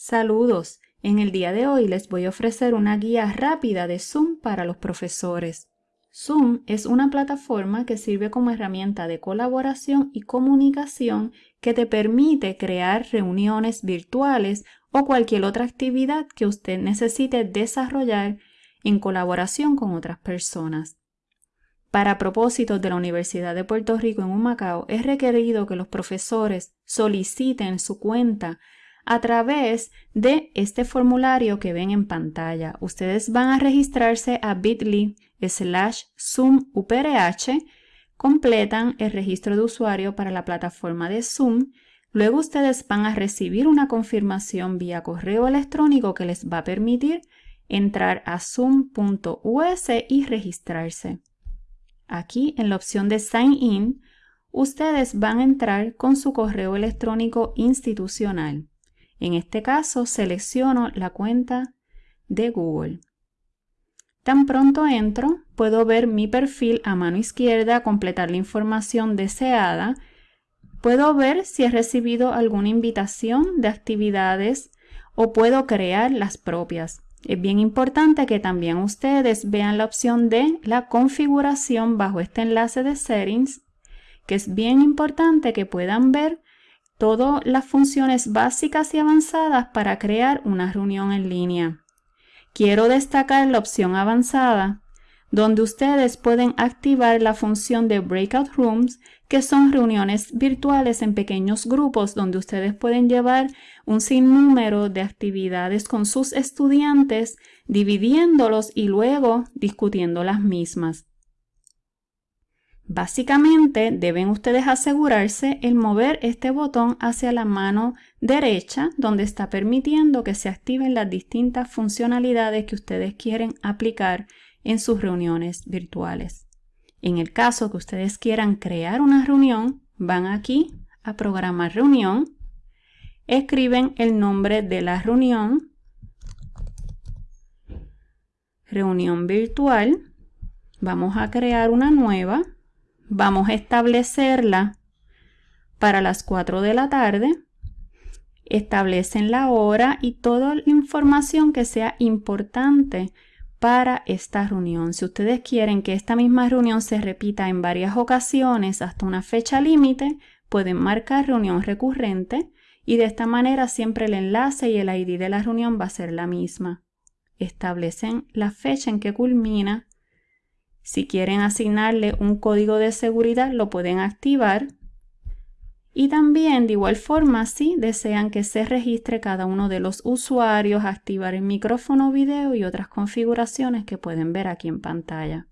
Saludos. En el día de hoy les voy a ofrecer una guía rápida de Zoom para los profesores. Zoom es una plataforma que sirve como herramienta de colaboración y comunicación que te permite crear reuniones virtuales o cualquier otra actividad que usted necesite desarrollar en colaboración con otras personas. Para propósitos de la Universidad de Puerto Rico en Humacao, es requerido que los profesores soliciten su cuenta a través de este formulario que ven en pantalla. Ustedes van a registrarse a bit.ly slash Zoom UPRH, completan el registro de usuario para la plataforma de Zoom, luego ustedes van a recibir una confirmación vía correo electrónico que les va a permitir entrar a zoom.us y registrarse. Aquí en la opción de Sign In, ustedes van a entrar con su correo electrónico institucional. En este caso, selecciono la cuenta de Google. Tan pronto entro, puedo ver mi perfil a mano izquierda, completar la información deseada. Puedo ver si he recibido alguna invitación de actividades o puedo crear las propias. Es bien importante que también ustedes vean la opción de la configuración bajo este enlace de settings, que es bien importante que puedan ver todas las funciones básicas y avanzadas para crear una reunión en línea. Quiero destacar la opción avanzada, donde ustedes pueden activar la función de Breakout Rooms, que son reuniones virtuales en pequeños grupos donde ustedes pueden llevar un sinnúmero de actividades con sus estudiantes, dividiéndolos y luego discutiendo las mismas. Básicamente deben ustedes asegurarse el mover este botón hacia la mano derecha donde está permitiendo que se activen las distintas funcionalidades que ustedes quieren aplicar en sus reuniones virtuales. En el caso que ustedes quieran crear una reunión, van aquí a programar reunión, escriben el nombre de la reunión, reunión virtual, vamos a crear una nueva, Vamos a establecerla para las 4 de la tarde. Establecen la hora y toda la información que sea importante para esta reunión. Si ustedes quieren que esta misma reunión se repita en varias ocasiones hasta una fecha límite, pueden marcar reunión recurrente y de esta manera siempre el enlace y el ID de la reunión va a ser la misma. Establecen la fecha en que culmina si quieren asignarle un código de seguridad, lo pueden activar. Y también, de igual forma, si desean que se registre cada uno de los usuarios, activar el micrófono video y otras configuraciones que pueden ver aquí en pantalla.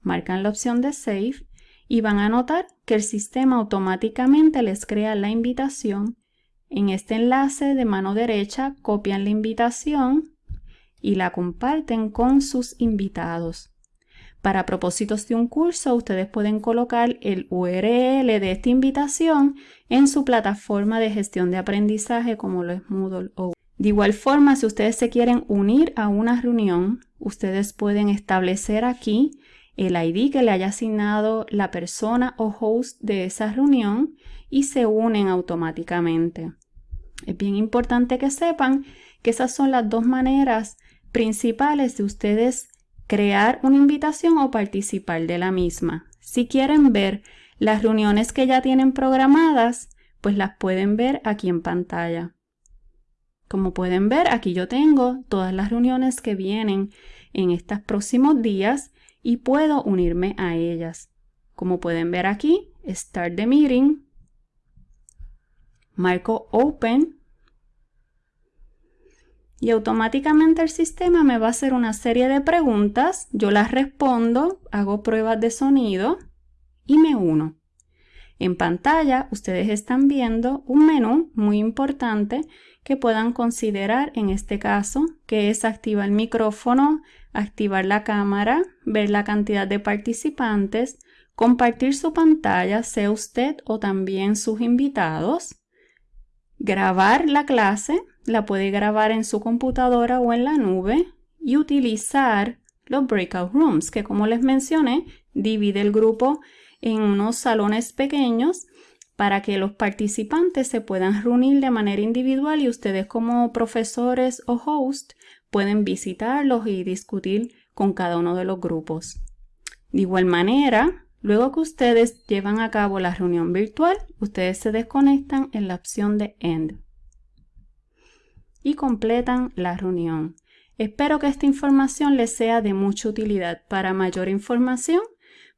Marcan la opción de Save y van a notar que el sistema automáticamente les crea la invitación. En este enlace de mano derecha copian la invitación y la comparten con sus invitados. Para propósitos de un curso, ustedes pueden colocar el URL de esta invitación en su plataforma de gestión de aprendizaje como lo es Moodle o de igual forma, si ustedes se quieren unir a una reunión, ustedes pueden establecer aquí el ID que le haya asignado la persona o host de esa reunión y se unen automáticamente. Es bien importante que sepan que esas son las dos maneras principales de ustedes crear una invitación o participar de la misma. Si quieren ver las reuniones que ya tienen programadas, pues las pueden ver aquí en pantalla. Como pueden ver, aquí yo tengo todas las reuniones que vienen en estos próximos días y puedo unirme a ellas. Como pueden ver aquí, Start the Meeting, marco Open y automáticamente el sistema me va a hacer una serie de preguntas, yo las respondo, hago pruebas de sonido y me uno. En pantalla ustedes están viendo un menú muy importante que puedan considerar en este caso, que es activar el micrófono, activar la cámara, ver la cantidad de participantes, compartir su pantalla, sea usted o también sus invitados, grabar la clase, la puede grabar en su computadora o en la nube y utilizar los breakout rooms, que como les mencioné, divide el grupo en unos salones pequeños para que los participantes se puedan reunir de manera individual y ustedes como profesores o host pueden visitarlos y discutir con cada uno de los grupos. De igual manera, luego que ustedes llevan a cabo la reunión virtual, ustedes se desconectan en la opción de End y completan la reunión. Espero que esta información les sea de mucha utilidad. Para mayor información,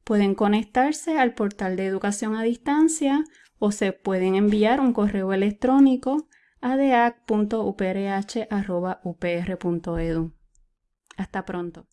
pueden conectarse al portal de educación a distancia o se pueden enviar un correo electrónico a deac.uprh.upr.edu. Hasta pronto.